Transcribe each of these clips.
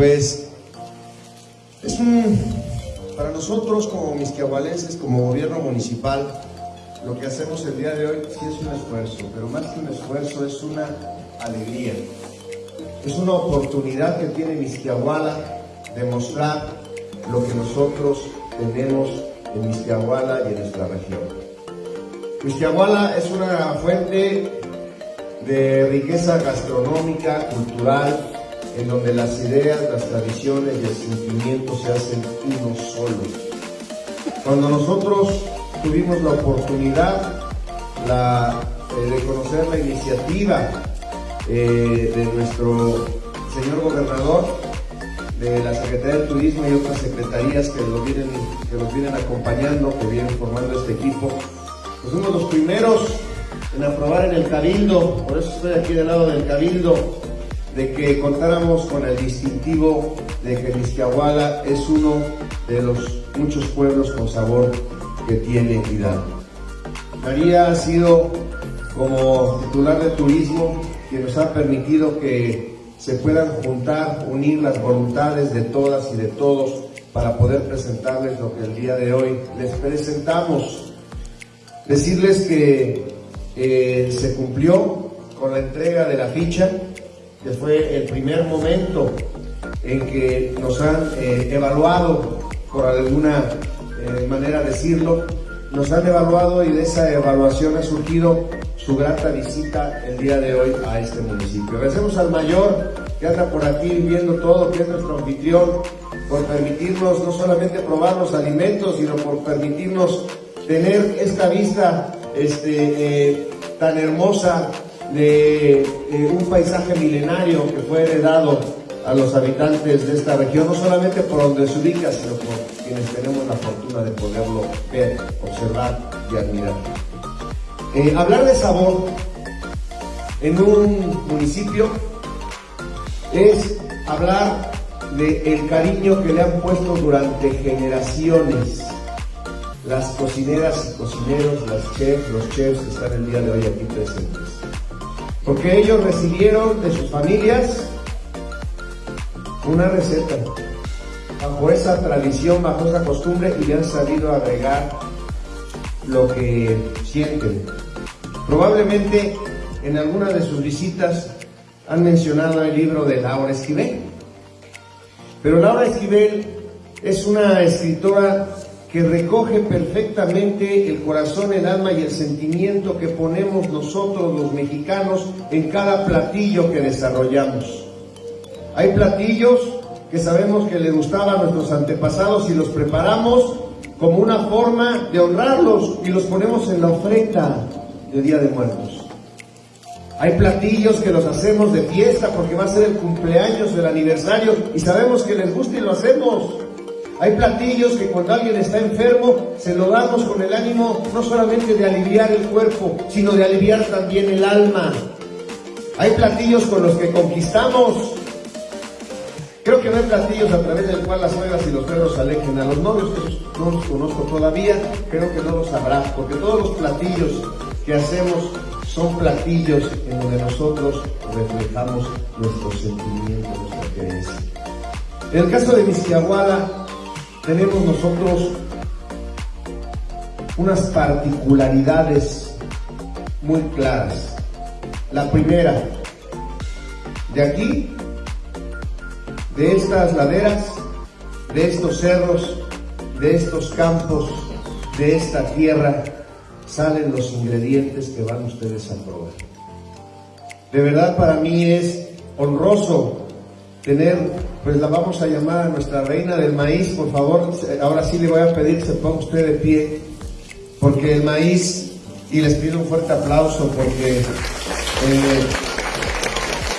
Pues es para nosotros como misquiahualenses, como gobierno municipal, lo que hacemos el día de hoy sí es un esfuerzo, pero más que un esfuerzo es una alegría. Es una oportunidad que tiene Misquiahuala de mostrar lo que nosotros tenemos en Misquiahuala y en nuestra región. Misquiahuala es una fuente de riqueza gastronómica, cultural, en donde las ideas, las tradiciones y el sentimiento se hacen uno solo. Cuando nosotros tuvimos la oportunidad eh, de conocer la iniciativa eh, de nuestro señor gobernador, de la Secretaría de Turismo y otras secretarías que los vienen, que los vienen acompañando, que vienen formando este equipo, pues fuimos los primeros en aprobar en el Cabildo, por eso estoy aquí del lado del Cabildo, de que contáramos con el distintivo de que Misquiahuala es uno de los muchos pueblos con sabor que tiene Hidalgo. María ha sido como titular de turismo que nos ha permitido que se puedan juntar, unir las voluntades de todas y de todos para poder presentarles lo que el día de hoy les presentamos. Decirles que eh, se cumplió con la entrega de la ficha, que fue el primer momento en que nos han eh, evaluado, por alguna eh, manera decirlo, nos han evaluado y de esa evaluación ha surgido su grata visita el día de hoy a este municipio. Agradecemos al mayor que anda por aquí viendo todo, que es nuestro anfitrión, por permitirnos no solamente probar los alimentos, sino por permitirnos tener esta vista este, eh, tan hermosa de un paisaje milenario que fue heredado a los habitantes de esta región, no solamente por donde se ubica, sino por quienes tenemos la fortuna de poderlo ver, observar y admirar. Eh, hablar de sabor en un municipio es hablar del el cariño que le han puesto durante generaciones las cocineras y cocineros, las chefs, los chefs que están el día de hoy aquí presentes. Porque ellos recibieron de sus familias una receta, bajo esa tradición, bajo esa costumbre y le han sabido agregar lo que sienten. Probablemente en alguna de sus visitas han mencionado el libro de Laura Esquivel. Pero Laura Esquivel es una escritora que recoge perfectamente el corazón, el alma y el sentimiento que ponemos nosotros los mexicanos en cada platillo que desarrollamos. Hay platillos que sabemos que le gustaban a nuestros antepasados y los preparamos como una forma de honrarlos y los ponemos en la ofrenda de Día de Muertos. Hay platillos que los hacemos de fiesta porque va a ser el cumpleaños, el aniversario y sabemos que les gusta y lo hacemos. Hay platillos que cuando alguien está enfermo se lo damos con el ánimo no solamente de aliviar el cuerpo, sino de aliviar también el alma. Hay platillos con los que conquistamos. Creo que no hay platillos a través del cual las suegras y los perros alejen. A los novios que no los conozco todavía, creo que no los habrá, porque todos los platillos que hacemos son platillos en donde nosotros reflejamos nuestros sentimientos, nuestra creencia. En el caso de Misquiahuala, tenemos nosotros unas particularidades muy claras. La primera, de aquí, de estas laderas, de estos cerros, de estos campos, de esta tierra, salen los ingredientes que van ustedes a probar. De verdad para mí es honroso tener pues la vamos a llamar a nuestra reina del maíz, por favor, ahora sí le voy a pedir que se ponga usted de pie, porque el maíz, y les pido un fuerte aplauso porque eh,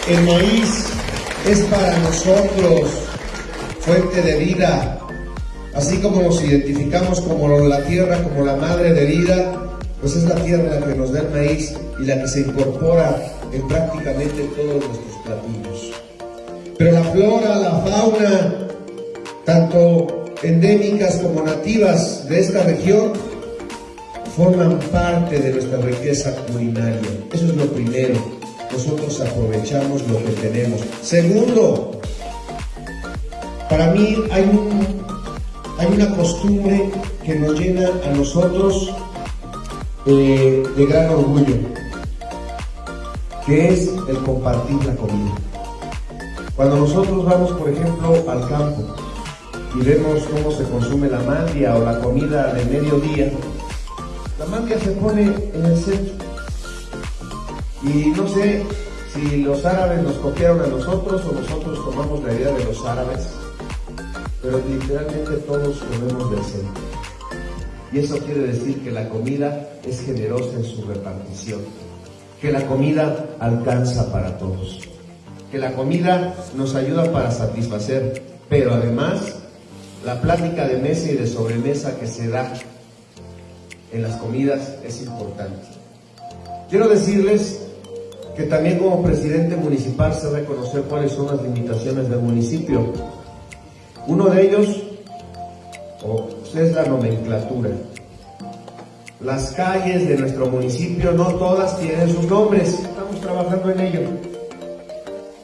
el maíz es para nosotros fuente de vida, así como nos identificamos como la tierra, como la madre de vida, pues es la tierra la que nos da el maíz y la que se incorpora en prácticamente todos nuestros platillos. Pero la flora, la fauna, tanto endémicas como nativas de esta región, forman parte de nuestra riqueza culinaria. Eso es lo primero. Nosotros aprovechamos lo que tenemos. Segundo, para mí hay, hay una costumbre que nos llena a nosotros eh, de gran orgullo, que es el compartir la comida. Cuando nosotros vamos, por ejemplo, al campo y vemos cómo se consume la mandia o la comida de mediodía, la mandia se pone en el centro. Y no sé si los árabes nos copiaron a nosotros o nosotros tomamos la idea de los árabes, pero literalmente todos comemos del centro. Y eso quiere decir que la comida es generosa en su repartición, que la comida alcanza para todos, que la comida nos ayuda para satisfacer, pero además la plática de mesa y de sobremesa que se da en las comidas es importante. Quiero decirles que también como presidente municipal sé reconocer cuáles son las limitaciones del municipio. Uno de ellos es la nomenclatura. Las calles de nuestro municipio no todas tienen sus nombres, estamos trabajando en ello.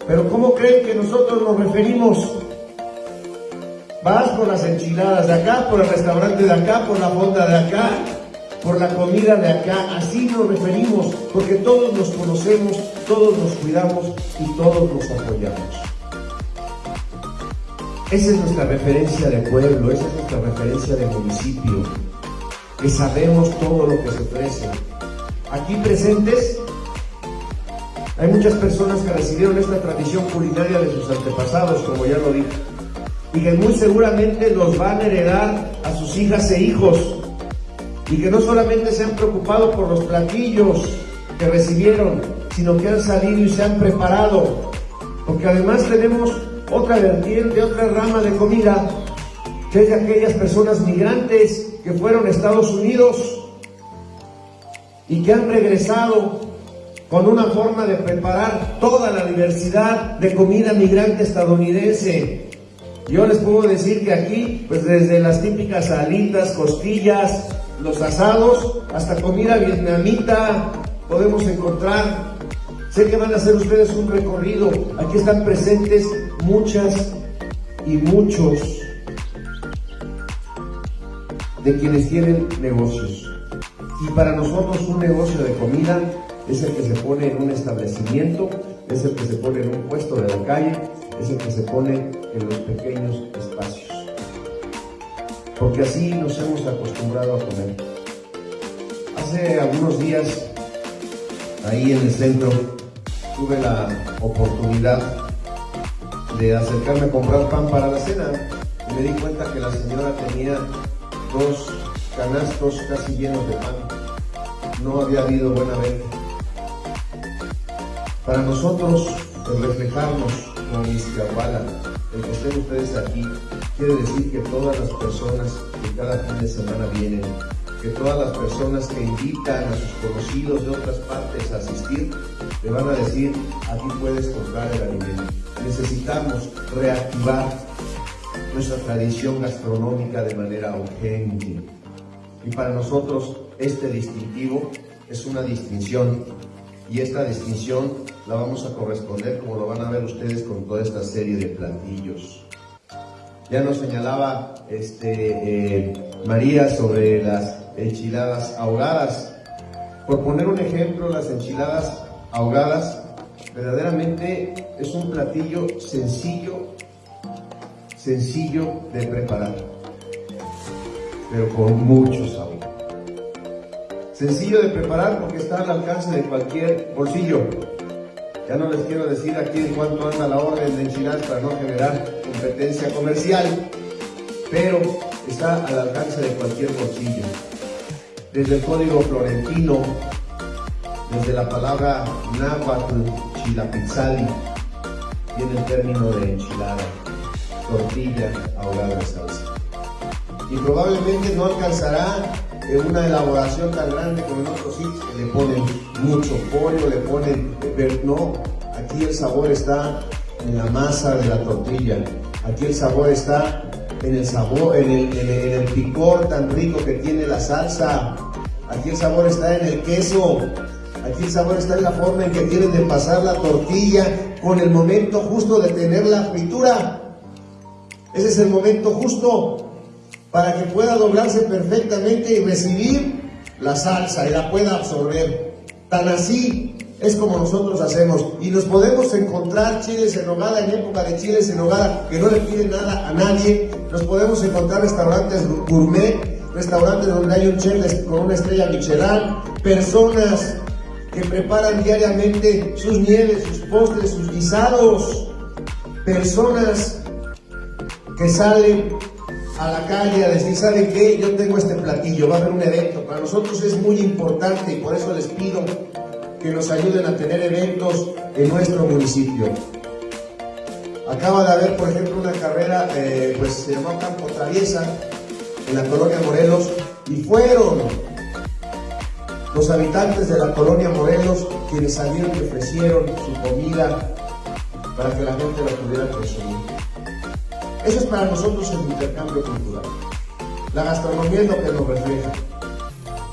Pero ¿cómo creen que nosotros nos referimos? Vas por las enchiladas de acá, por el restaurante de acá, por la fonda de acá, por la comida de acá, así nos referimos, porque todos nos conocemos, todos nos cuidamos y todos nos apoyamos. Esa es nuestra referencia de pueblo, esa es nuestra referencia de municipio, que sabemos todo lo que se ofrece. Aquí presentes hay muchas personas que recibieron esta tradición culinaria de sus antepasados, como ya lo dije, y que muy seguramente los van a heredar a sus hijas e hijos y que no solamente se han preocupado por los platillos que recibieron, sino que han salido y se han preparado, porque además tenemos otra vertiente, otra rama de comida, que es de aquellas personas migrantes que fueron a Estados Unidos y que han regresado con una forma de preparar toda la diversidad de comida migrante estadounidense. Yo les puedo decir que aquí, pues desde las típicas alitas, costillas, los asados, hasta comida vietnamita podemos encontrar. Sé que van a hacer ustedes un recorrido. Aquí están presentes muchas y muchos de quienes tienen negocios. Y para nosotros un negocio de comida es el que se pone en un establecimiento, es el que se pone en un puesto de la calle, es el que se pone en los pequeños espacios porque así nos hemos acostumbrado a comer. Hace algunos días, ahí en el centro, tuve la oportunidad de acercarme a comprar pan para la cena y me di cuenta que la señora tenía dos canastos casi llenos de pan. No había habido buena venta. Para nosotros, el reflejarnos como Iztapala, el que estén ustedes aquí, quiere decir que todas las personas que cada fin de semana vienen, que todas las personas que invitan a sus conocidos de otras partes a asistir, le van a decir, aquí puedes comprar el alimento. Necesitamos reactivar nuestra tradición gastronómica de manera urgente. Y para nosotros este distintivo es una distinción y esta distinción la vamos a corresponder como lo van a ver ustedes con toda esta serie de platillos. Ya nos señalaba este, eh, María sobre las enchiladas ahogadas. Por poner un ejemplo, las enchiladas ahogadas verdaderamente es un platillo sencillo, sencillo de preparar, pero con mucho sabor. Sencillo de preparar porque está al alcance de cualquier bolsillo. Ya no les quiero decir aquí en cuánto anda la orden de enchiladas para no generar competencia comercial, pero está al alcance de cualquier bolsillo. Desde el código florentino, desde la palabra náhuatl, chilapizzali, viene el término de enchilada, tortilla ahogada salsa. Y probablemente no alcanzará en una elaboración tan grande como en otros sitios que le ponen mucho pollo, le ponen, no, aquí el sabor está en la masa de la tortilla, aquí el sabor está en el sabor, en el, en el, picor tan rico que tiene la salsa, aquí el sabor está en el queso, aquí el sabor está en la forma en que tienen de pasar la tortilla con el momento justo de tener la fritura. Ese es el momento justo para que pueda doblarse perfectamente y recibir la salsa y la pueda absorber. Tan así es como nosotros hacemos. Y nos podemos encontrar chiles en hogada en época de chiles en hogada que no le piden nada a nadie. Nos podemos encontrar restaurantes gourmet, restaurantes donde hay un chef con una estrella Michelin, personas que preparan diariamente sus nieves, sus postres, sus guisados, personas que salen a la calle a decir, ¿saben qué? Yo tengo este platillo, va a haber un evento. Para nosotros es muy importante y por eso les pido que nos ayuden a tener eventos en nuestro municipio. Acaba de haber, por ejemplo, una carrera, eh, pues se llamó Campo Traviesa, en la colonia Morelos, y fueron los habitantes de la colonia Morelos quienes salieron y ofrecieron su comida para que la gente la pudiera consumir. Eso es para nosotros el intercambio cultural. La gastronomía es lo que nos refleja.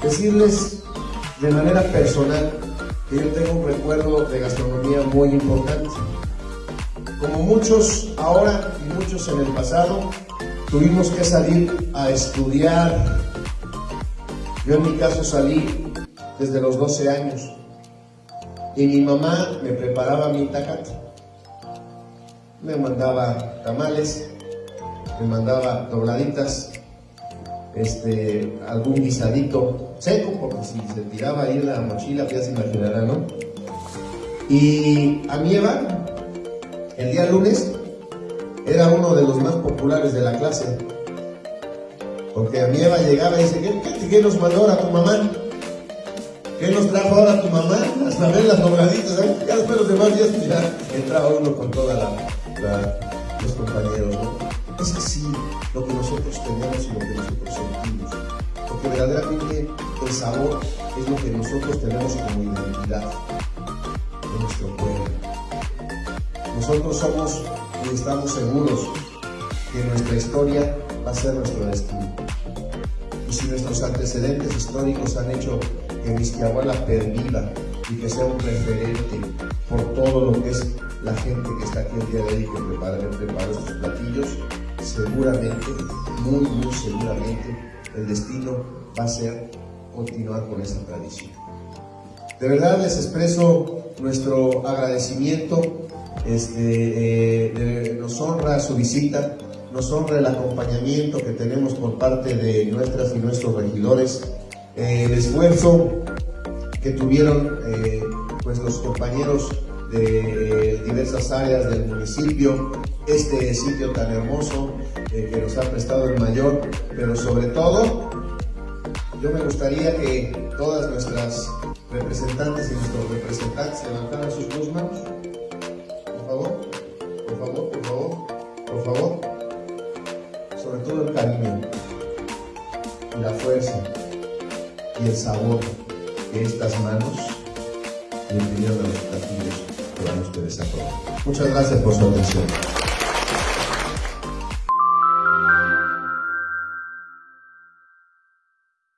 Decirles de manera personal que yo tengo un recuerdo de gastronomía muy importante. Como muchos ahora y muchos en el pasado, tuvimos que salir a estudiar. Yo en mi caso salí desde los 12 años y mi mamá me preparaba mi tacate. Me mandaba tamales, me mandaba dobladitas, este, algún guisadito seco, porque si se tiraba ahí la mochila, ya se imaginará, ¿no? Y a mi Eva, el día lunes, era uno de los más populares de la clase. Porque a mi Eva llegaba y dice, ¿qué, qué, nos mandó ahora tu mamá? ¿Qué nos trajo ahora tu mamá? Hasta ver las dobladitas, ¿eh? Ya después los demás días, ya entraba uno con toda la, los compañeros, ¿no? Es así lo que nosotros tenemos y lo que nosotros sentimos. Porque verdaderamente el sabor es lo que nosotros tenemos como identidad de nuestro pueblo. Nosotros somos y estamos seguros que nuestra historia va a ser nuestro destino. Y si nuestros antecedentes históricos han hecho que Misquiahuala perviva y que sea un referente por todo lo que es la gente que está aquí el día de hoy que prepara, prepara platillos, seguramente, muy, muy seguramente, el destino va a ser continuar con esa tradición. De verdad les expreso nuestro agradecimiento, este, eh, nos honra su visita, nos honra el acompañamiento que tenemos por parte de nuestras y nuestros regidores, eh, el esfuerzo que tuvieron eh, pues los compañeros de diversas áreas del municipio, este sitio tan hermoso eh, que nos ha prestado el mayor, pero sobre todo yo me gustaría que todas nuestras representantes y nuestros representantes levantaran sus dos manos. Por favor, por favor, por favor, por favor. Sobre todo el cariño, la fuerza y el sabor de estas manos y el de los platillos que van ustedes a probar. Muchas gracias por su atención.